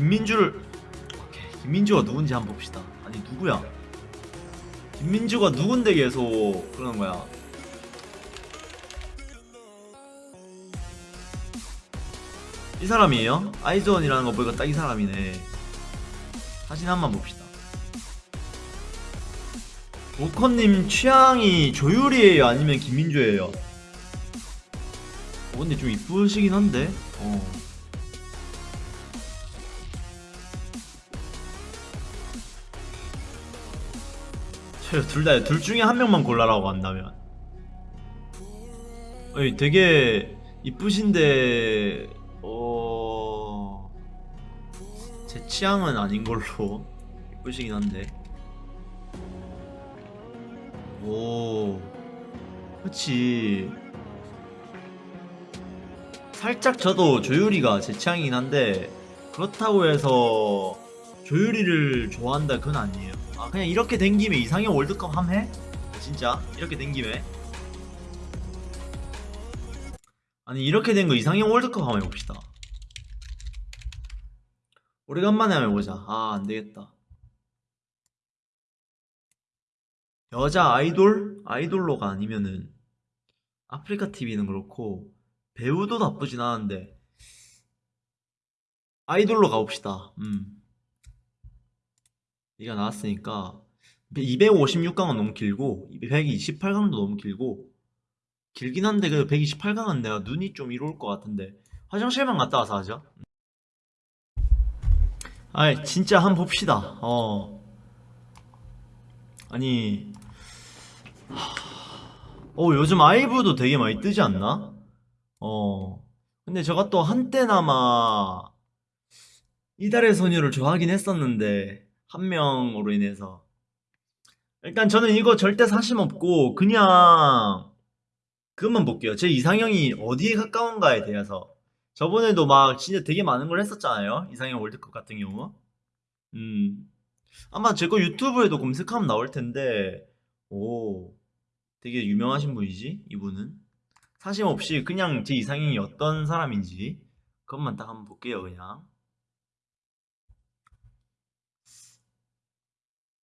김민주를 오케이 김민주가 누군지 한번 봅시다. 아니 누구야? 김민주가 누군데 계속 그러는 거야? 이 사람이에요? 아이즈원이라는 거 보니까 딱 이 사람이네. 사진 한 번 봅시다. 오커님 취향이 조율이에요? 아니면 김민주예요? 어, 근데 좀 이쁘시긴 한데? 어. 둘다 둘 중에 한 명만 골라라고 한다면. 어이 되게 이쁘신데 어... 제 취향은 아닌 걸로 이쁘시긴 한데. 오 그치. 살짝 저도 조유리가 제 취향이긴 한데 그렇다고 해서 조유리를 좋아한다 그건 아니에요. 아 그냥 이렇게 된 김에 이상형 월드컵 함 해? 진짜 이렇게 된 김에 아니 이렇게 된 거 이상형 월드컵 한번 해봅시다 오래간만에 한번 해보자 아 안되겠다 여자 아이돌? 아이돌로가 아니면은 아프리카 TV는 그렇고 배우도 나쁘진 않은데 아이돌로 가봅시다 음. 이가 나왔으니까 256강은 너무 길고 128강도 너무 길고 길긴 한데 그 128강은 내가 눈이 좀 이로울 것 같은데 화장실만 갔다 와서 하죠. 아이 진짜 한 번 봅시다. 어. 아니 어 요즘 아이브도 되게 많이 뜨지 않나? 어. 근데 제가 또 한때나마 이달의 소녀를 좋아하긴 했었는데 한 명으로 인해서. 일단 저는 이거 절대 사심 없고 그냥 그것만 볼게요. 제 이상형이 어디에 가까운가에 대해서. 저번에도 막 진짜 되게 많은 걸 했었잖아요. 이상형 월드컵 같은 경우. 음. 아마 제 거 유튜브에도 검색하면 나올 텐데. 오. 되게 유명하신 분이지 이분은? 사심 없이 그냥 제 이상형이 어떤 사람인지 그것만 딱 한번 볼게요 그냥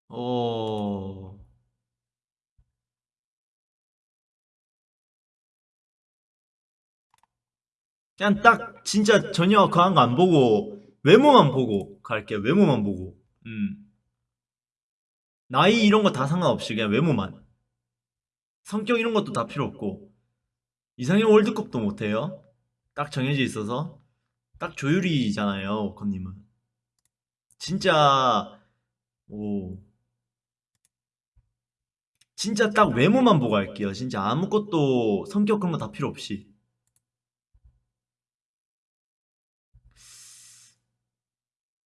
어... 그냥 딱 진짜 전혀 그한 거 안 보고 외모만 보고 갈게요 외모만 보고. 음. 나이 이런 거 다 상관없이 그냥 외모만. 성격 이런 것도 다 필요 없고. 이상형 월드컵도 못해요. 딱 정해져 있어서. 딱 조율이잖아요 오커님은. 진짜 오 진짜 딱 외모만 보고 할게요. 진짜 아무것도 성격 그런 거 다 필요 없이.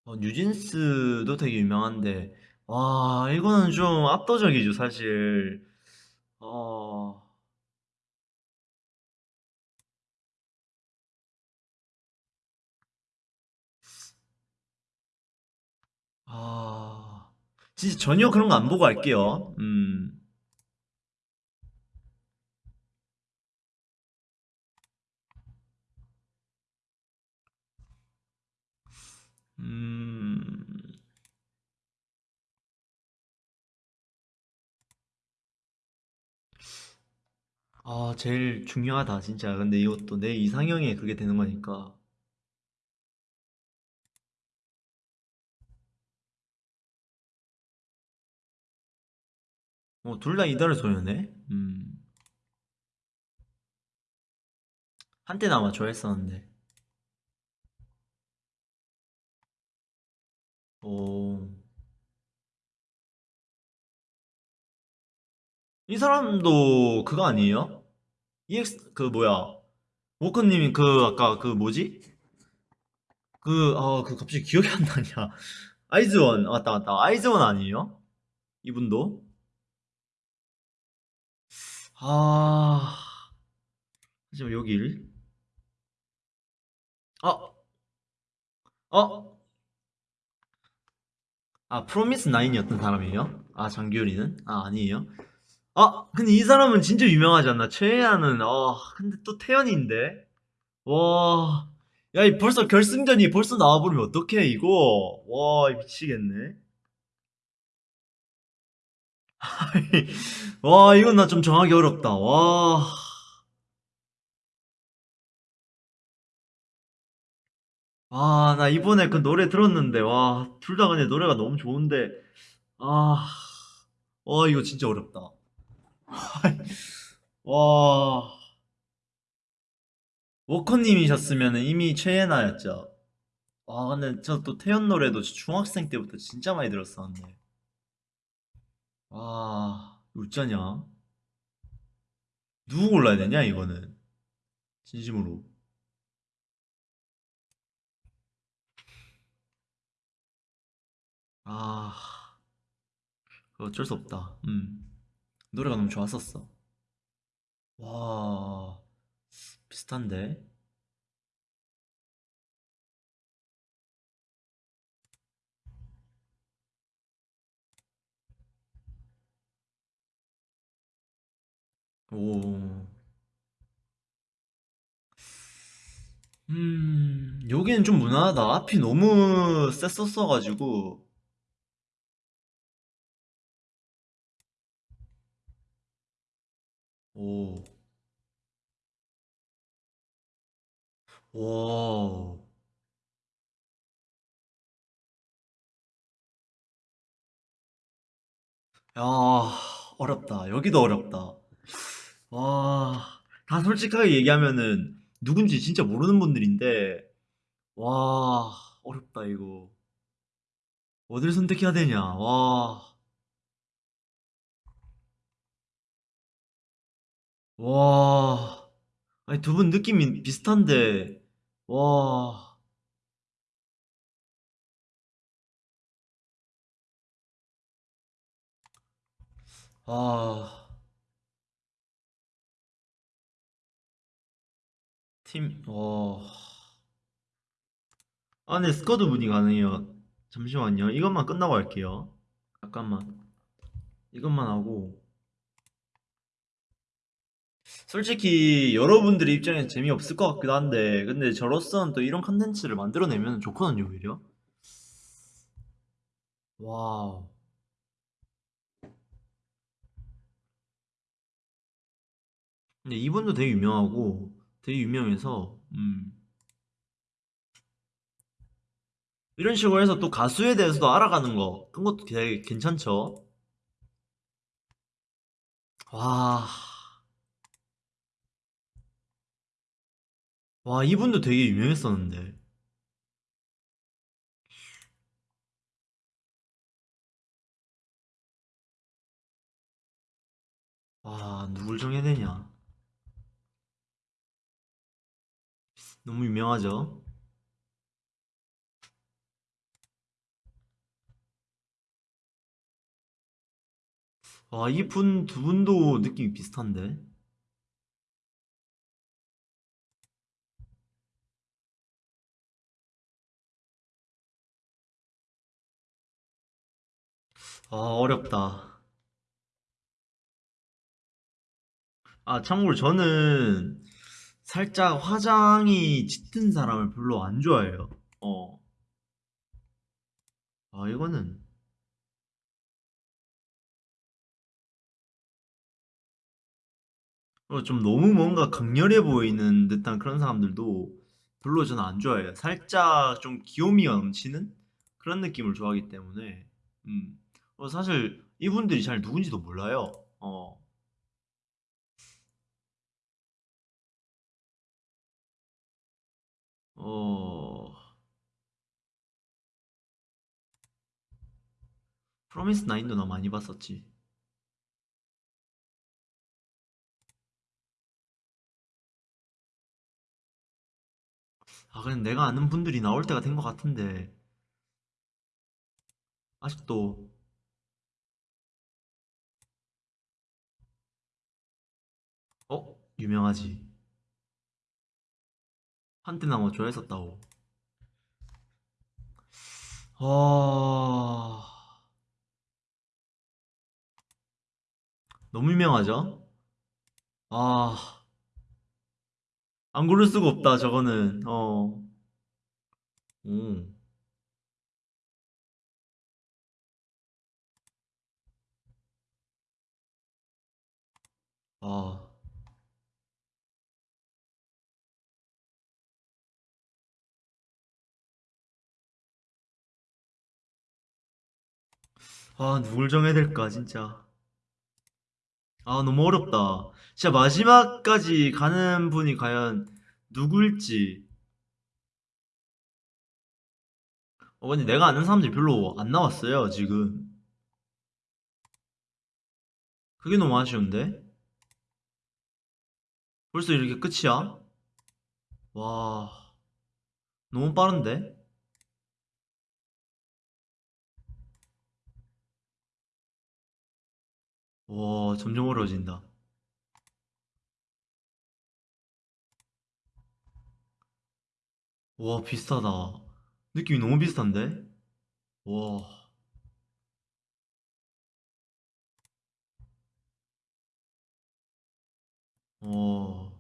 어, 뉴진스도 되게 유명한데. 와 이거는 좀 압도적이죠 사실. 어... 아. 진짜 전혀 그런 거 안 보고 할게요. 음 음... 아, 제일 중요하다, 진짜. 근데 이것도 내 이상형에 그게 되는 거니까. 뭐, 둘다 이달의 소녀네? 음. 한때는 아마 좋아했었는데. 오. 이 사람도 그거 아니에요? EX, 그, 뭐야. 워커님이 그, 아까 그 뭐지? 그, 아, 그 갑자기 기억이 안 나냐. 아이즈원, 맞다, 맞다. 아이즈원 아니에요? 이분도? 아, 하지만 여길. 어, 어? 아, 프로미스 나인이었던 사람이에요? 아, 장규리는? 아, 아니에요? 아, 근데 이 사람은 진짜 유명하지 않나? 최애하는, 아, 근데 또 태연인데? 와, 야, 이 벌써 결승전이 벌써 나와버리면 어떡해, 이거. 와, 미치겠네. 와, 이건 나 좀 정하기 어렵다. 와. 아, 나 이번에 그 노래 들었는데, 와, 둘 다 근데 노래가 너무 좋은데, 아, 와, 이거 진짜 어렵다. 와, 워커님이셨으면 이미 최애나였죠. 와, 근데 저 또 태연 노래도 중학생 때부터 진짜 많이 들었었는데. 와, 어쩌냐? 누구 골라야 되냐, 이거는. 진심으로. 아, 어쩔 수 없다. 음. 노래가 너무 좋았었어. 와, 비슷한데? 오. 음, 여기는 좀 무난하다. 앞이 너무 셌었어가지고. 오. 와. 야, 어렵다. 여기도 어렵다. 와, 다 솔직하게 얘기하면은 누군지 진짜 모르는 분들인데, 와, 어렵다, 이거. 어딜 선택해야 되냐, 와, 와. 아니, 두 분 느낌이 비슷한데, 와, 아, 팀, 와. 아, 네, 스쿼드 분이 가능해요. 잠시만요. 이것만 끝나고 할게요. 잠깐만. 이것만 하고. 솔직히 여러분들의 입장에서 재미없을 것 같기도 한데 근데 저로서는 또 이런 컨텐츠를 만들어내면 좋거든요 오히려. 와우. 근데 이분도 되게 유명하고 되게 유명해서 음. 이런 식으로 해서 또 가수에 대해서도 알아가는 거 그런 것도 되게 괜찮죠? 와, 와 이분도 되게 유명했었는데. 와 누굴 정해야 되냐? 너무 유명하죠? 와 이 분 두 분도 느낌이 비슷한데 아 어렵다 아, 참고로 저는 살짝 화장이 짙은 사람을 별로 안 좋아해요. 어. 아, 이거는 어, 좀 너무 뭔가 강렬해 보이는 듯한 그런 사람들도 별로 저는 안 좋아해요. 살짝 좀 귀요미가 넘치는 그런 느낌을 좋아하기 때문에, 음. 어, 사실 이분들이 잘 누군지도 몰라요. 어, 어, 프로미스 나인도 나 많이 봤었지. 아, 그냥 내가 아는 분들이 나올 때가 된 것 같은데, 아직도, 어? 유명하지. 한때 나뭐 좋아했었다고. 아, 너무 유명하죠? 아, 안 고를 수가 없다, 저거는. 어. 오. 아. 아, 누굴 정해야 될까, 진짜. 아, 너무 어렵다. 진짜 마지막까지 가는 분이 과연 누굴지. 어, 근데 내가 아는 사람들이 별로 안 나왔어요, 지금. 그게 너무 아쉬운데? 벌써 이렇게 끝이야? 와, 너무 빠른데? 와, 점점 어려워진다. 와, 비슷하다. 느낌이 너무 비슷한데? 와, 와,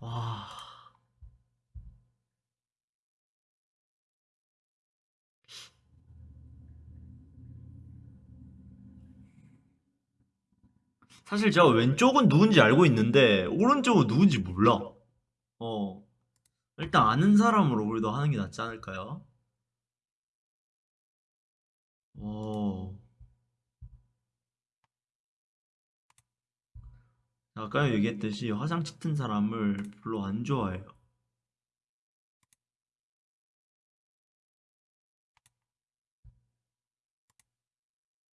와. 사실 제가 왼쪽은 누군지 알고 있는데, 오른쪽은 누군지 몰라. 어, 일단 아는 사람으로 우리도 하는 게 낫지 않을까요? 어, 아까 얘기했듯이 화장 짙은 사람을 별로 안 좋아해요.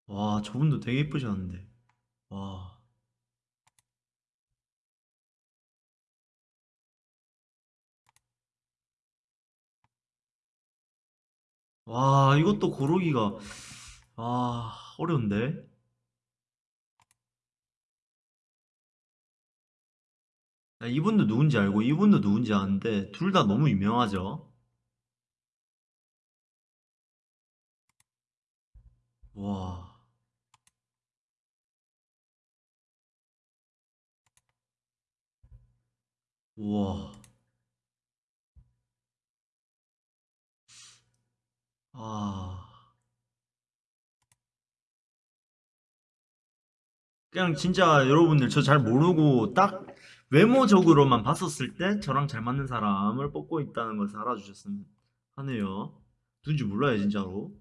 와, 저분도 되게 예쁘셨는데. 와, 와, 이것도 고르기가, 아, 어려운데? 나 이분도 누군지 알고, 이분도 누군지 아는데, 둘 다 너무 유명하죠? 와, 우와, 아. 그냥 진짜 여러분들 저 잘 모르고 딱 외모적으로만 봤었을 때 저랑 잘 맞는 사람을 뽑고 있다는 것을 알아주셨으면 하네요. 누군지 몰라요, 진짜로.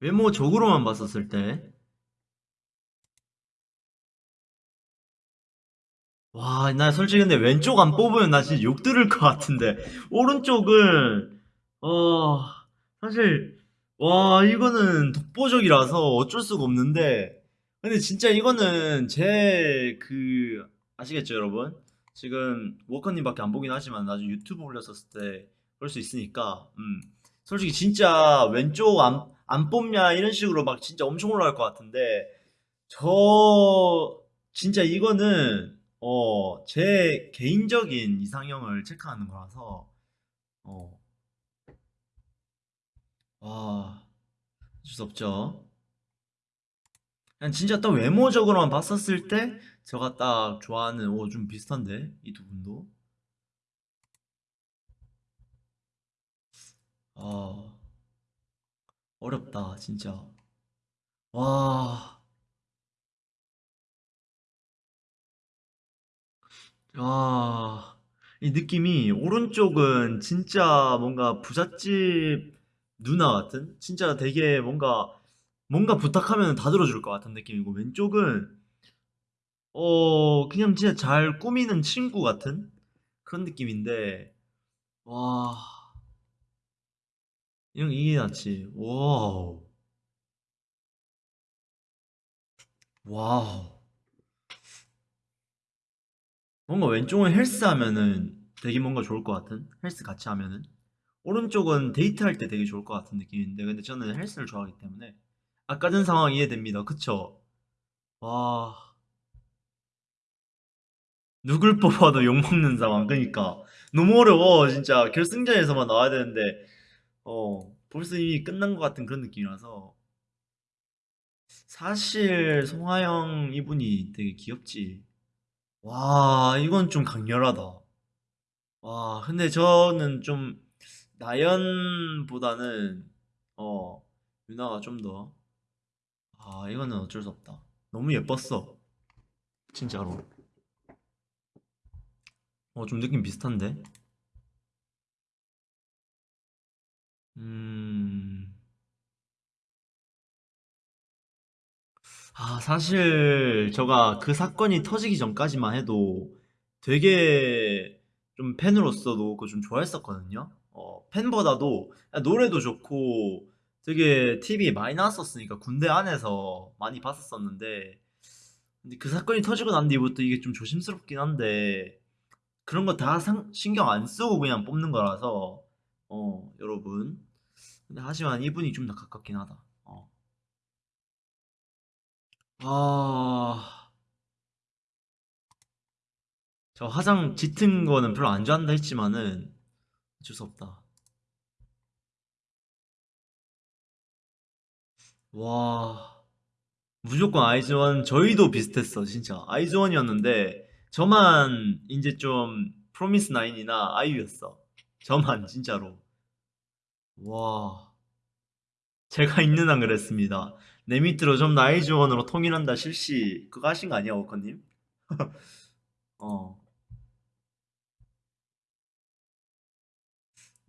외모적으로만 봤었을 때. 와, 나 솔직히 근데 왼쪽 안 뽑으면 나 진짜 욕 들을 것 같은데. 오른쪽은, 어, 사실, 와, 이거는 독보적이라서 어쩔 수가 없는데. 근데 진짜 이거는 제 그, 아시겠죠, 여러분? 지금 워커님밖에 안 보긴 하지만 나중에 유튜브 올렸었을 때볼수 있으니까, 음. 솔직히 진짜 왼쪽 안, 안 뽑냐 이런 식으로 막 진짜 엄청 올라갈 것 같은데, 저, 진짜 이거는, 어, 제 개인적인 이상형을 체크하는 거라서, 어, 와, 어쩔 수 없죠. 그냥 진짜 딱 외모적으로만 봤었을 때, 제가 딱 좋아하는, 오, 좀 비슷한데? 이 두 분도? 아, 어렵다, 진짜. 와, 아, 이 느낌이, 오른쪽은 진짜 뭔가 부잣집 누나 같은? 진짜 되게 뭔가, 뭔가 부탁하면 다 들어줄 것 같은 느낌이고, 왼쪽은, 어, 그냥 진짜 잘 꾸미는 친구 같은 그런 느낌인데, 와, 이런 이게 낫지. wow, wow. 뭔가 왼쪽은 헬스 하면은 되게 뭔가 좋을 것 같은? 헬스 같이 하면은. 오른쪽은 데이트할 때 되게 좋을 것 같은 느낌인데, 근데 저는 헬스를 좋아하기 때문에. 아까 전 상황 이해됩니다. 그쵸? 와, 누굴 뽑아도 욕먹는 상황. 그니까. 너무 어려워, 진짜. 결승전에서만 나와야 되는데, 어, 벌써 이미 끝난 것 같은 그런 느낌이라서. 사실, 송하영 이분이 되게 귀엽지. 와, 이건 좀 강렬하다. 와, 근데 저는 좀 나연보다는 어, 유나가 좀 더, 아, 이거는 어쩔 수 없다. 너무 예뻤어. 진짜로. 어, 좀 느낌 비슷한데? 음, 아, 사실 제가 그 사건이 터지기 전까지만 해도 되게 좀 팬으로서도 그거 좀 좋아했었거든요. 어, 팬보다도 노래도 좋고 되게 TV에 많이 나왔었으니까 군대 안에서 많이 봤었었는데 근데 그 사건이 터지고 난 뒤부터 이게 좀 조심스럽긴 한데 그런 거 다 신경 안 쓰고 그냥 뽑는 거라서 어, 여러분. 근데 하지만 이분이 좀 더 가깝긴 하다. 어. 아, 저 화장 짙은 거는 별로 안 좋아한다 했지만은 어쩔 수 없다. 와, 무조건 아이즈원 저희도 비슷했어 진짜 아이즈원이었는데 저만 이제 좀 프로미스 나인이나 아이유였어. 저만 진짜로. 와, 제가 있는 한 그랬습니다. 내 밑으로 좀 나이즈원으로 통일한다 실시 그거 하신 거 아니야 워커님? 어.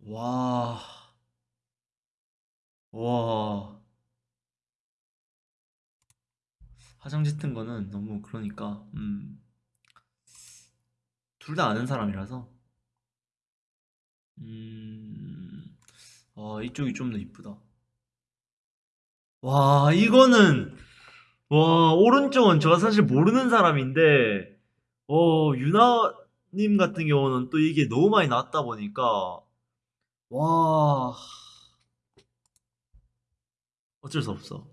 와, 와. 화장 짙은 거는 너무 그러니까 음, 둘 다 아는 사람이라서 음, 아, 이쪽이 좀 더 이쁘다. 와, 이거는 와, 오른쪽은 제가 사실 모르는 사람인데 어, 유나님 같은 경우는 또 이게 너무 많이 나왔다 보니까 와, 어쩔 수 없어.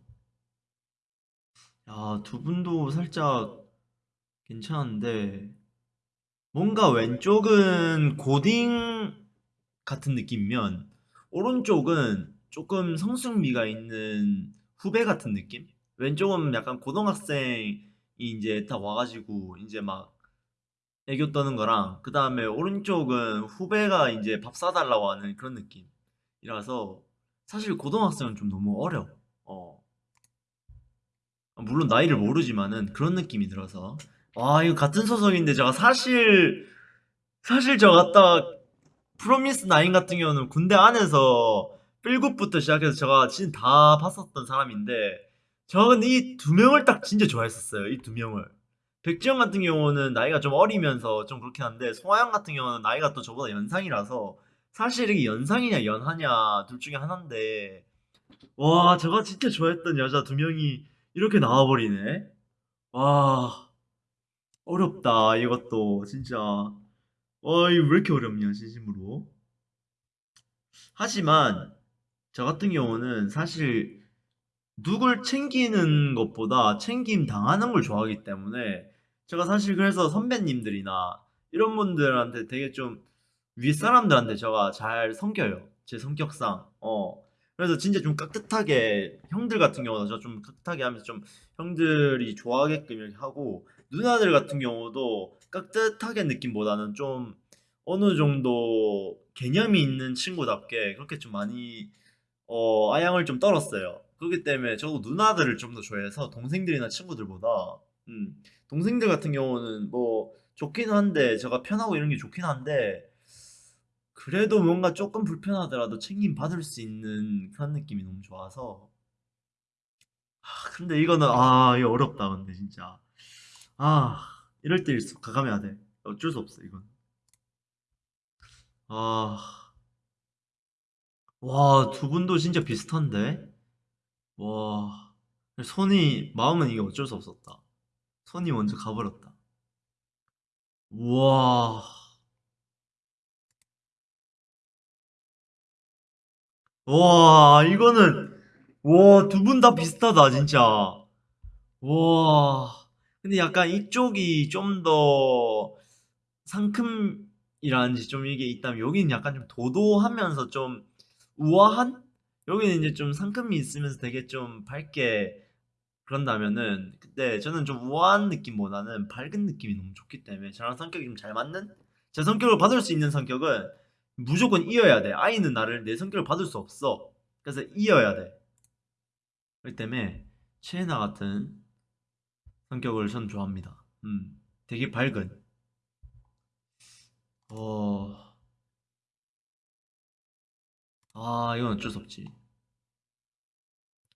야, 두 분도 살짝 괜찮은데 뭔가 왼쪽은 고딩 같은 느낌이면 오른쪽은 조금 성숙미가 있는 후배 같은 느낌? 왼쪽은 약간 고등학생이 이제 다 와가지고 이제 막 애교 떠는 거랑 그 다음에 오른쪽은 후배가 이제 밥 사달라고 하는 그런 느낌이라서 사실 고등학생은 좀 너무 어려. 어. 물론 나이를 모르지만은 그런 느낌이 들어서 와 이거 같은 소속인데 제가 사실 사실 저 갔다 프로미스 나인 같은 경우는 군대 안에서 필굿부터 시작해서 제가 진짜 다 봤었던 사람인데 저는 이두 명을 딱 진짜 좋아했었어요 이 두 명을. 백지영 같은 경우는 나이가 좀 어리면서 좀 그렇긴 한데 송하영 같은 경우는 나이가 또 저보다 연상이라서 사실 이게 연상이냐 연하냐 둘 중에 하나인데 와 제가 진짜 좋아했던 여자 두 명이 이렇게 나와버리네. 와 어렵다 이것도 진짜. 와 이거 왜 이렇게 어렵냐 진심으로. 하지만 저 같은 경우는 사실 누굴 챙기는 것보다 챙김 당하는 걸 좋아하기 때문에 제가 사실 그래서 선배님들이나 이런 분들한테 되게 좀 윗사람들한테 제가 잘 섬겨요. 제 성격상. 어. 그래서 진짜 좀 깍듯하게 형들 같은 경우는 저좀 깍듯하게 하면서 좀 형들이 좋아하게끔 이렇게 하고 누나들 같은 경우도 깍듯하게 느낌보다는 좀 어느 정도 개념이 있는 친구답게 그렇게 좀 많이 어, 아양을 좀 떨었어요. 그렇기 때문에 저도 누나들을 좀 더 좋아해서 동생들이나 친구들보다 음, 동생들 같은 경우는 뭐 좋긴 한데 제가 편하고 이런 게 좋긴 한데 그래도 뭔가 조금 불편하더라도 챙김 받을 수 있는 그런 느낌이 너무 좋아서. 아, 근데 이거는 아 이거 어렵다 근데 진짜. 아 이럴 때 일수록 가감해야 돼. 어쩔 수 없어 이건. 아 와, 두 분도 진짜 비슷한데? 와, 손이, 마음은 이게 어쩔 수 없었다. 손이 먼저 가버렸다. 우와, 와, 이거는, 와, 두 분 다 비슷하다, 진짜. 와, 근데 약간 이쪽이 좀 더 상큼이라는지 좀 이게 있다면 여기는 약간 좀 도도하면서 좀 우아한? 여기는 이제 좀 상큼이 있으면서 되게 좀 밝게 그런다면은 근데 저는 좀 우아한 느낌보다는 밝은 느낌이 너무 좋기 때문에 저랑 성격이 좀 잘 맞는 제 성격을 받을 수 있는 성격은 무조건 이어야 돼. 아이는 나를 내 성격을 받을 수 없어. 그래서 이어야 돼. 그렇기 때문에 최애나 같은 성격을 전 좋아합니다. 음, 되게 밝은. 어, 아, 이건 어쩔 수 없지.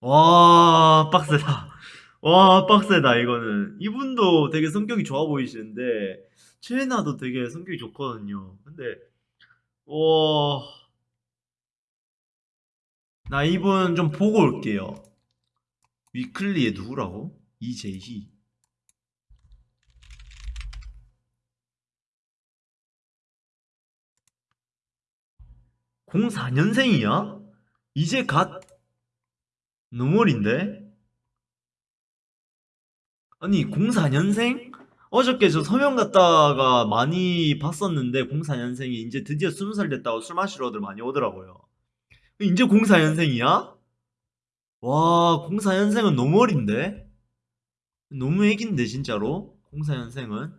와, 빡세다. 와, 빡세다, 이거는. 이분도 되게 성격이 좋아 보이시는데, 최애나도 되게 성격이 좋거든요. 근데, 와, 나 이분 좀 보고 올게요. 위클리의 누구라고? 이재희. 04년생이야? 이제 갓 어린데? 아니 04년생? 어저께 저 서명 갔다가 많이 봤었는데 04년생이 이제 드디어 20살 됐다고 술 마시러들 많이 오더라고요. 이제 04년생이야? 와 04년생은 너무 어린데? 너무 애긴데 진짜로? 04년생은?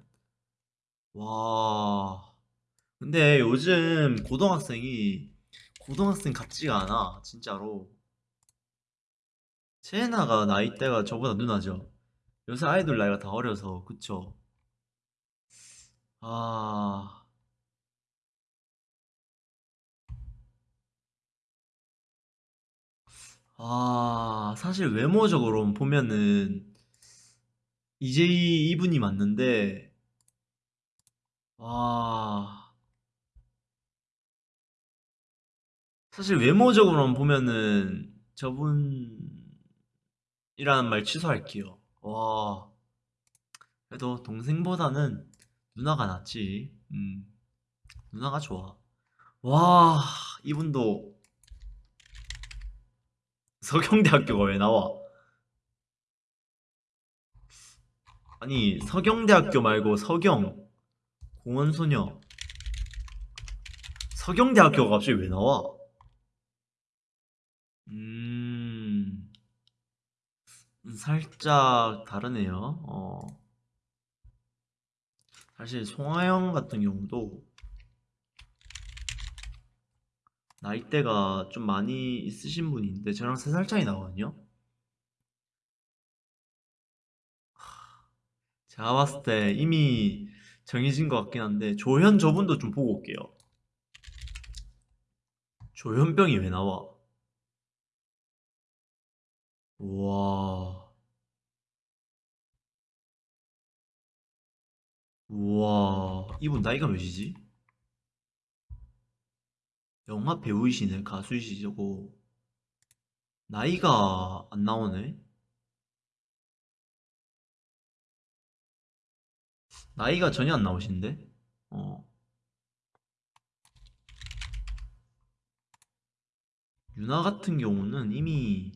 와 근데 요즘 고등학생이 고등학생 같지가 않아 진짜로. 채나가 나이대가 저보다 누나죠. 요새 아이돌 나이가 다 어려서 그쵸? 아... 아... 사실 외모적으로 보면은 이제이 이분이 맞는데 아... 사실 외모적으로만 보면은 저분이라는 말 취소할게요. 와, 그래도 동생보다는 누나가 낫지. 음, 누나가 좋아. 와, 이분도 서경대학교가 왜 나와? 아니, 서경대학교 말고 서경, 공원소녀. 서경대학교가 갑자기 왜 나와? 음, 살짝 다르네요. 어. 사실 송하영 같은 경우도 나이대가 좀 많이 있으신 분인데 저랑 3살 차이 나거든요. 제가 봤을 때 이미 정해진 것 같긴 한데 조현 저분도 좀 보고 올게요. 조현병이 왜 나와? 우와. 우와. 이분 나이가 몇이지? 영화 배우이시네, 가수이시고. 나이가 안 나오네? 나이가 전혀 안 나오신데? 어. 유나 같은 경우는 이미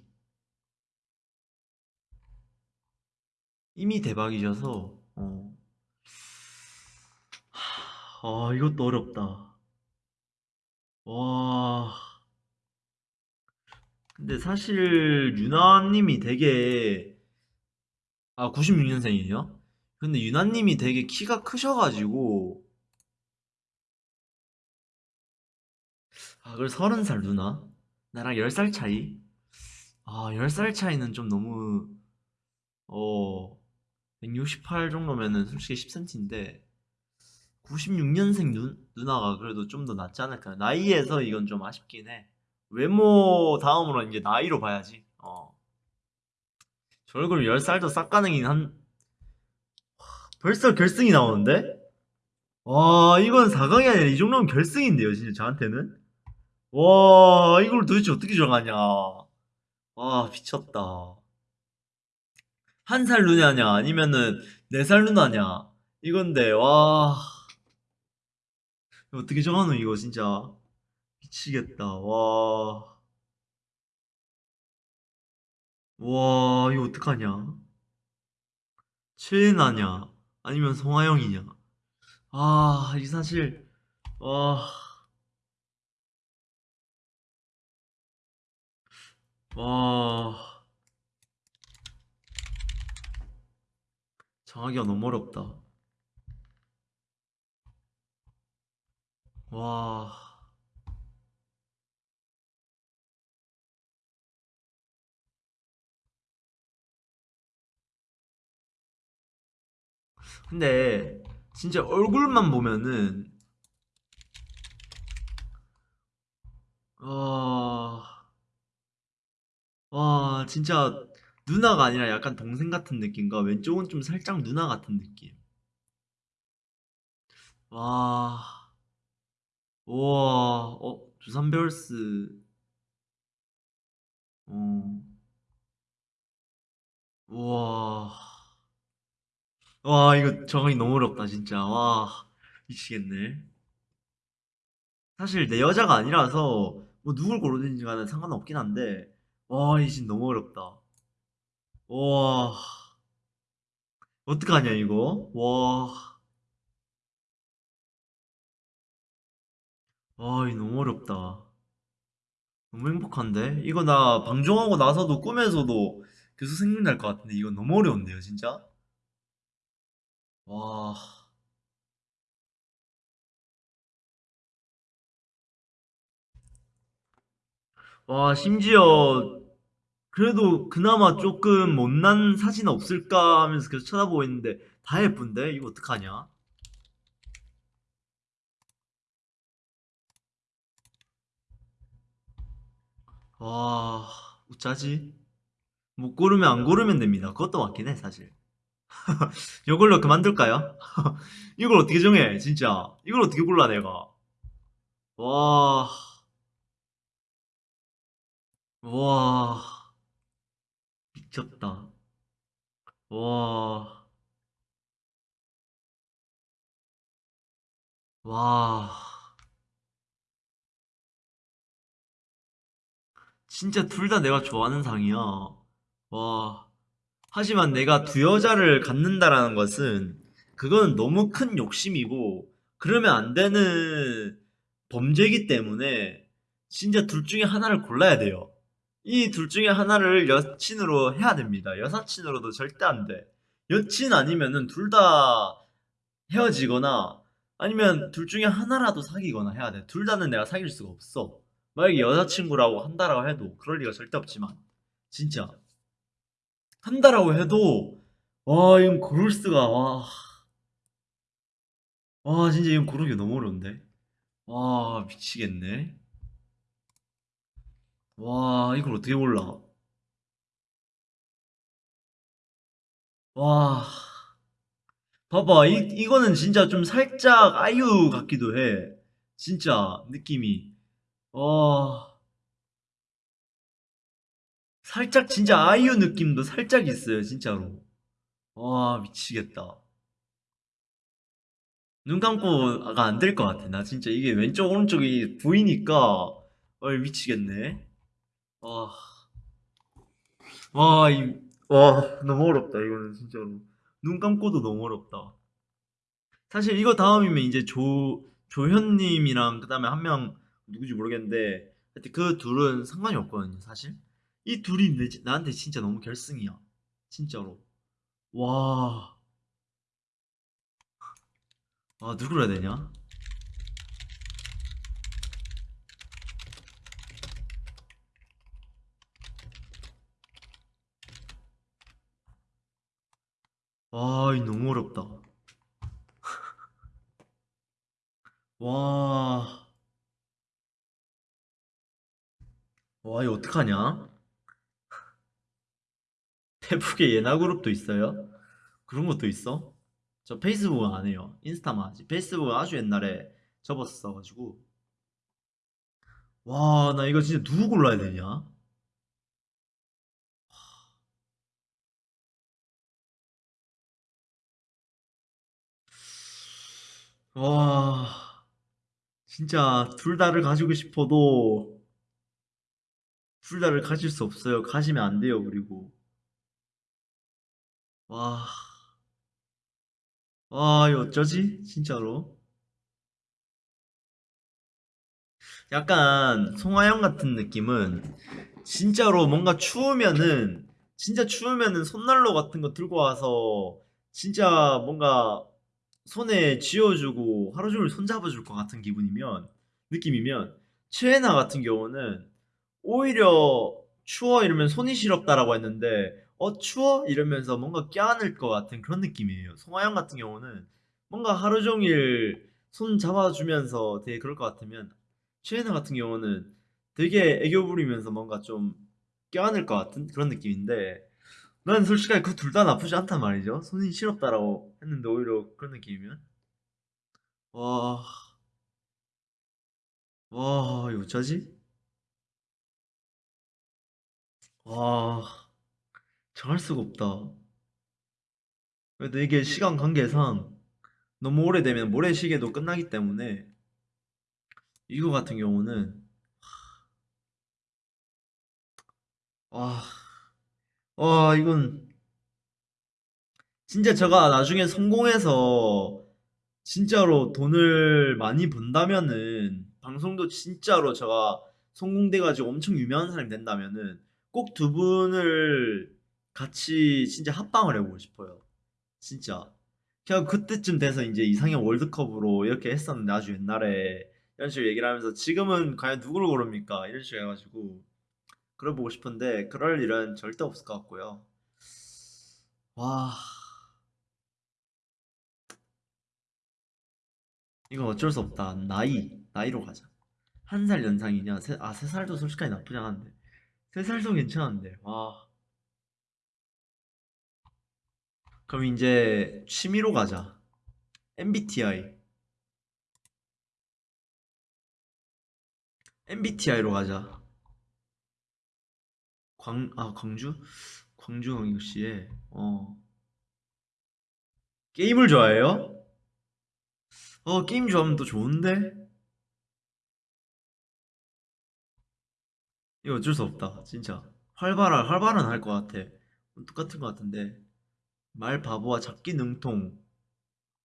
이미 대박이셔서 어. 하, 아 이것도 어렵다. 와. 근데 사실 유나님이 되게 아 96년생이에요? 근데 유나님이 되게 키가 크셔가지고 아 그래 서른 살 누나? 나랑 10살 차이? 아 10살 차이는 좀 너무 어 168 정도면은 솔직히 10cm인데 96년생 누, 누나가 그래도 좀 더 낫지 않을까. 나이에서 이건 좀 아쉽긴 해. 외모 다음으로 이제 나이로 봐야지. 어. 저 얼굴 10살도 싹 가능인 한 벌써 결승이 나오는데? 와 이건 4강이 아니라 이 정도면 결승인데요 진짜 저한테는? 와 이걸 도대체 어떻게 정하냐. 와 미쳤다 한 살 누나냐? 아니면은 네 살 누나냐? 이건데 와. 어떻게 정하노 이거 진짜? 미치겠다 와. 와, 이거 어떡하냐? 최애나냐? 아니면 송하영이냐? 아, 이 사실, 와, 와, 정하기가 너무 어렵다. 와. 근데 진짜 얼굴만 보면은 와, 와 진짜 누나가 아니라 약간 동생 같은 느낌과 왼쪽은 좀 살짝 누나 같은 느낌. 와, 우와, 어, 두산 베어스, 어, 우와, 와 이거 정하기 너무 어렵다 진짜. 와 미치겠네. 사실 내 여자가 아니라서 뭐 누굴 고르든지 간에 상관없긴 한데 와, 이 진 너무 어렵다. 와, 어떡하냐 이거? 와, 와, 이 너무 어렵다. 너무 행복한데? 이거 나 방종하고 나서도 꿈에서도 계속 생각날 것 같은데 이거 너무 어려운데요, 진짜? 와, 와, 심지어 그래도 그나마 조금 못난 사진 없을까 하면서 계속 쳐다보고 있는데 다 예쁜데? 이거 어떡하냐? 와, 어쩌지? 못 고르면 안 고르면 됩니다. 그것도 맞긴 해, 사실. 이걸로 그만둘까요? 이걸 어떻게 정해, 진짜? 이걸 어떻게 골라, 내가? 와, 와, 미쳤다. 와, 와. 진짜 둘 다 내가 좋아하는 상이야. 와. 하지만 내가 두 여자를 갖는다라는 것은 그건 너무 큰 욕심이고 그러면 안 되는 범죄이기 때문에 진짜 둘 중에 하나를 골라야 돼요. 이 둘 중에 하나를 여친으로 해야 됩니다. 여사친으로도 절대 안 돼. 여친 아니면은 둘 다 헤어지거나 아니면 둘 중에 하나라도 사귀거나 해야 돼. 둘 다는 내가 사귈 수가 없어. 만약에 여자친구라고 한다라고 해도 그럴 리가 절대 없지만 진짜 한다라고 해도 와 이건 고를 수가 와, 와 진짜 이건 고르기 너무 어려운데 와 미치겠네 와 이걸 어떻게 골라? 와. 봐봐 이, 이거는 진짜 좀 살짝 아이유 같기도 해. 진짜 느낌이. 와. 살짝 진짜 아이유 느낌도 살짝 있어요 진짜로. 와 미치겠다. 눈 감고가 안 될 것 같아. 나 진짜 이게 왼쪽 오른쪽이 보이니까 어 미치겠네. 와, 와, 이, 와 너무 어렵다 이거는 진짜로. 눈 감고도 너무 어렵다. 사실 이거 다음이면 이제 조 조현님이랑 그 다음에 한 명 누구지 모르겠는데 하여튼 그 둘은 상관이 없거든요. 사실 이 둘이 내, 나한테 진짜 너무 결승이야. 진짜로. 와, 아 누구를 해야 되냐? 와, 이 너무 어렵다. 와, 와, 이거 어떡하냐? 페북에 예나 그룹도 있어요? 그런 것도 있어? 저 페이스북은 안 해요. 인스타만 하지. 페이스북은 아주 옛날에 접었어가지고. 와, 나 이거 진짜 누구 골라야 되냐? 와, 진짜 둘 다를 가지고 싶어도 둘 다를 가질 수 없어요. 가지면 안 돼요, 그리고. 와, 와, 이거 어쩌지? 진짜로. 약간 송하영 같은 느낌은 진짜로 뭔가 추우면은 진짜 추우면은 손난로 같은 거 들고 와서 진짜 뭔가 손에 쥐어주고 하루 종일 손잡아줄 것 같은 기분이면 느낌이면 최애나 같은 경우는 오히려 추워 이러면 손이 시렵다라고 했는데 어 추워 이러면서 뭔가 껴안을 것 같은 그런 느낌이에요. 송하영 같은 경우는 뭔가 하루 종일 손 잡아주면서 되게 그럴 것 같으면 최애나 같은 경우는 되게 애교 부리면서 뭔가 좀 껴안을 것 같은 그런 느낌인데 난 솔직하게 그 둘 다 나쁘지 않단 말이죠. 손이 시렵다라고 했는데 오히려 그런 느낌이면 와, 와 이거 어쩌지? 와 정할 수가 없다. 그래도 이게 시간 관계상 너무 오래되면 모래시계도 끝나기 때문에 이거 같은 경우는 와, 와 이건 진짜 제가 나중에 성공해서 진짜로 돈을 많이 번다면은 방송도 진짜로 제가 성공돼가지고 엄청 유명한 사람이 된다면은 꼭 두 분을 같이 진짜 합방을 해보고 싶어요. 진짜. 그냥 그때쯤 돼서 이제 이상형 월드컵으로 이렇게 했었는데 아주 옛날에 이런 식으로 얘기를 하면서 지금은 과연 누구를 고릅니까? 이런 식으로 해가지고 그걸 보고 싶은데 그럴 일은 절대 없을 것 같고요. 와, 이건 어쩔 수 없다. 나이, 나이로 가자. 한 살 연상이냐? 세, 아, 세 살도 솔직하게 나쁘지 않은데. 세 살도 괜찮은데. 와. 그럼 이제 취미로 가자. MBTI. MBTI로 가자. 광, 아, 광주? 광주 광역시에, 어. 게임을 좋아해요? 어, 게임 좋아하면 또 좋은데? 이거 어쩔 수 없다, 진짜. 활발한, 활발한 할것 같아. 똑같은 것 같은데. 말 바보와 잡기 능통.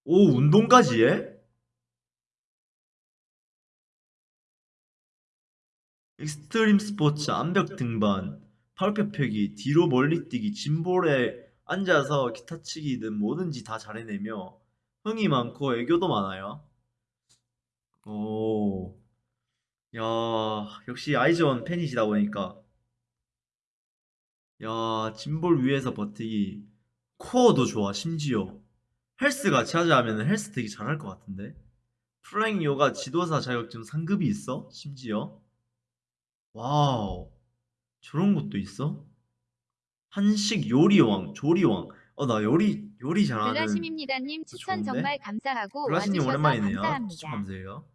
오, 운동까지 해? 익스트림 스포츠, 암벽 등반, 팔굽혀 펴기, 뒤로 멀리 뛰기, 짐볼에 앉아서 기타 치기 등 뭐든지 다 잘해내며 흥이 많고 애교도 많아요. 오, 야, 역시 아이즈원 팬이시다 보니까. 야, 짐볼 위에서 버티기. 코어도 좋아, 심지어. 헬스 같이 하자 하면 헬스 되게 잘할 것 같은데. flying 요가 지도사 자격증 상급이 있어? 심지어. wow. 저런 것도 있어? 한식 요리왕, 조리왕. 어, 나 요리, 요리 잘하는 블라심입니다님 거 추천 좋은데? 정말 감사하고 와주셔서 오랜만이네요. 추천 감사합니다. 감사해요.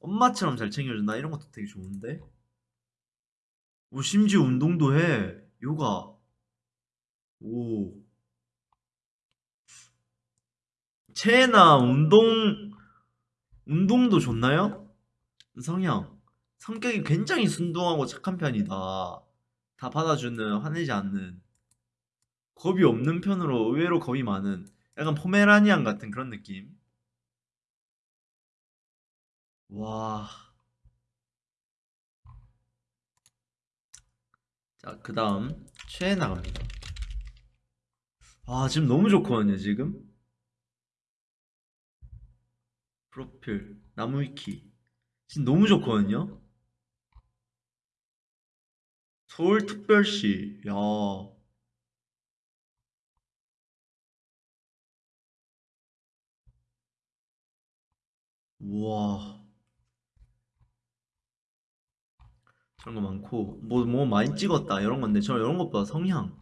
엄마처럼 잘 챙겨준다. 이런 것도 되게 좋은데? 오, 심지어 운동도 해. 요가. 오. 체나 운동, 운동도 좋나요? 성향. 성격이 굉장히 순둥하고 착한 편이다. 다 받아주는, 화내지 않는. 겁이 없는 편으로 의외로 겁이 많은. 약간 포메라니안 같은 그런 느낌. 와. 자, 그 다음. 최애 나갑니다. 아, 지금 너무 좋거든요, 지금. 프로필, 나무위키. 지금 너무 좋거든요. 서울특별시, 야, 우와, 저런 거 많고, 뭐, 뭐 많이 찍었다, 이런 건데, 저 이런 것보다 성향,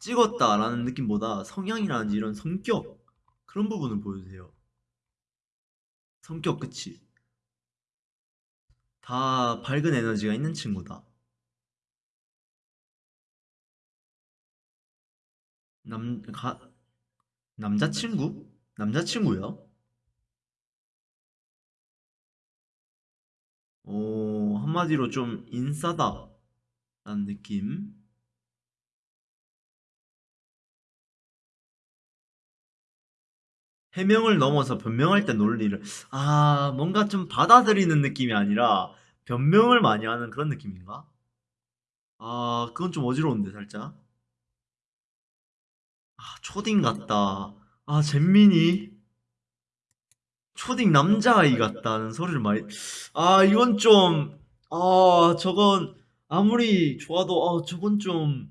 찍었다라는 느낌보다 성향이라든지 이런 성격, 그런 부분을 보여주세요. 성격, 그치? 다 밝은 에너지가 있는 친구다. 남, 가, 남자친구? 남자친구요? 오, 한마디로 좀 인싸다. 라는 느낌. 해명을 넘어서 변명할 때 논리를, 아, 뭔가 좀 받아들이는 느낌이 아니라 변명을 많이 하는 그런 느낌인가? 아, 그건 좀 어지러운데, 살짝. 아, 초딩 같다. 아, 잼민이. 초딩 남자아이 같다는 소리를 많이. 아, 이건 좀, 아, 저건 아무리 좋아도, 아, 저건 좀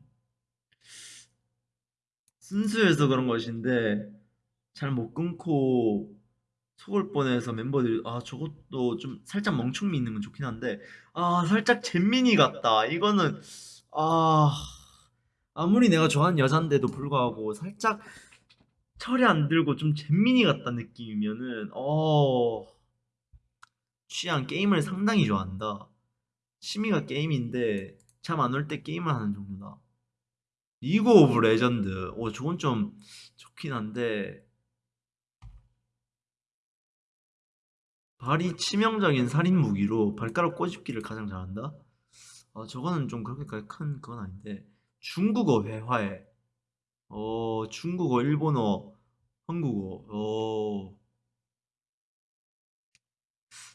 순수해서 그런 것인데, 잘 못 끊고 속을 뻔해서 멤버들이, 아, 저것도 좀 살짝 멍충미 있는 건 좋긴 한데, 아, 살짝 잼민이 같다. 이거는, 아, 아무리 내가 좋아하는 여잔데도 불구하고 살짝 철이 안 들고 좀 잼민이 같다 느낌이면은 어 취향 게임을 상당히 좋아한다. 취미가 게임인데 잠 안 올 때 게임을 하는 정도다. 리그 오브 레전드. 오 저건 좀 좋긴 한데 발이 치명적인 살인 무기로 발가락 꼬집기를 가장 잘한다. 아 저거는 좀 그렇게까지 큰 그건 아닌데 중국어 회화에 어 중국어 일본어 한국어 어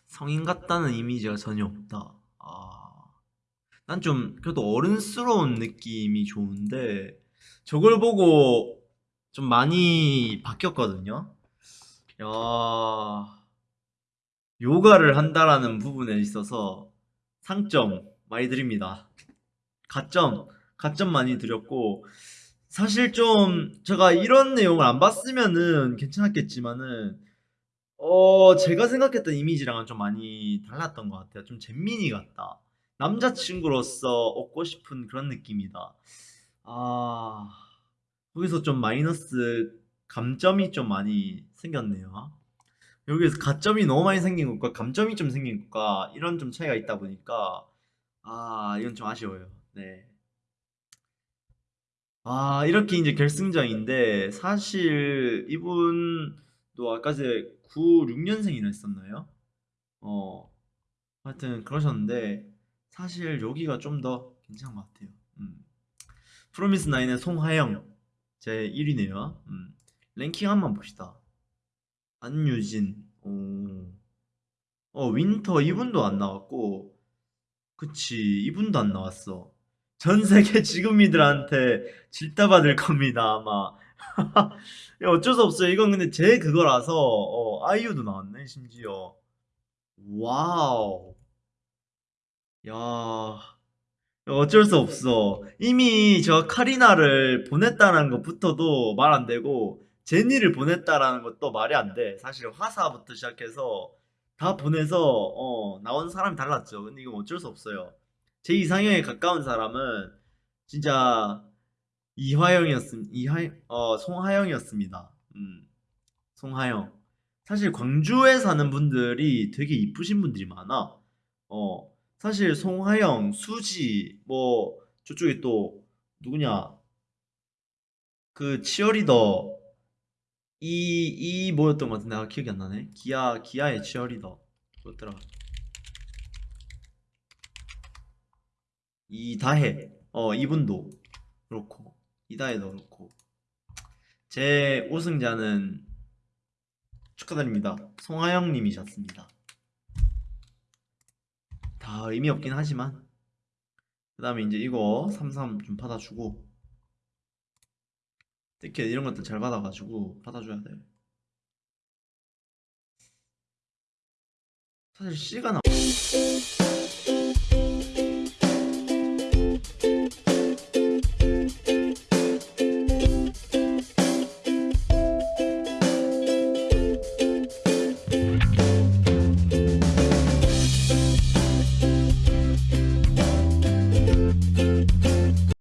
성인 같다는 이미지가 전혀 없다. 아, 난 좀 그래도 어른스러운 느낌이 좋은데 저걸 보고 좀 많이 바뀌었거든요. 야, 요가를 한다라는 부분에 있어서 상점 많이 드립니다. 가점, 가점 많이 드렸고 사실 좀 제가 이런 내용을 안 봤으면은 괜찮았겠지만은 어, 제가 생각했던 이미지랑은 좀 많이 달랐던 것 같아요. 좀 잼민이 같다. 남자친구로서 얻고 싶은 그런 느낌이다. 아, 거기서 좀 마이너스 감점이 좀 많이 생겼네요. 여기에서 가점이 너무 많이 생긴 것과 감점이 좀 생긴 것과 이런 좀 차이가 있다 보니까 아, 이건 좀 아쉬워요. 네. 아, 이렇게 이제 결승전인데 사실 이분도 아까 전에 96년생이라 했었나요? 어, 하여튼 그러셨는데 사실 여기가 좀 더 괜찮은 것 같아요. 음. 프로미스 나인의 송하영 제 1위네요. 음. 랭킹 한번 봅시다. 안유진, 오. 어, 윈터 이분도 안 나왔고, 그치, 이분도 안 나왔어. 전 세계 지구미들한테 질타 받을 겁니다, 아마. 야, 어쩔 수 없어요. 이건 근데 제 그거라서, 어, 아이유도 나왔네, 심지어. wow. 야, 어쩔 수 없어. 이미 저 카리나를 보냈다는 것부터도 말 안 되고, 제니를 보냈다라는 것도 말이 안 돼. 사실 화사부터 시작해서 다 보내서, 어, 나온 사람이 달랐죠. 근데 이건 어쩔 수 없어요. 제 이상형에 가까운 사람은 진짜 이화영이었음, 이하, 어, 송하영이었습니다. 음, 송하영. 사실 광주에 사는 분들이 되게 이쁘신 분들이 많아. 어, 사실 송하영, 수지, 뭐, 저쪽에 또, 누구냐, 그 치어리더, 이, 이 뭐였던 것 같은데, 아, 기억이 안 나네. 기아, 기아의 치어리더. 뭐였더라. 이다혜. 어, 이분도 그렇고, 이다혜도 그렇고. 제 우승자는 축하드립니다. 송하영 님이셨습니다. 다 의미 없긴 하지만 그 다음에 이제 이거 33좀 받아주고 티켓 이런 것들 잘 받아가지고 받아줘야 돼 사실 C가 나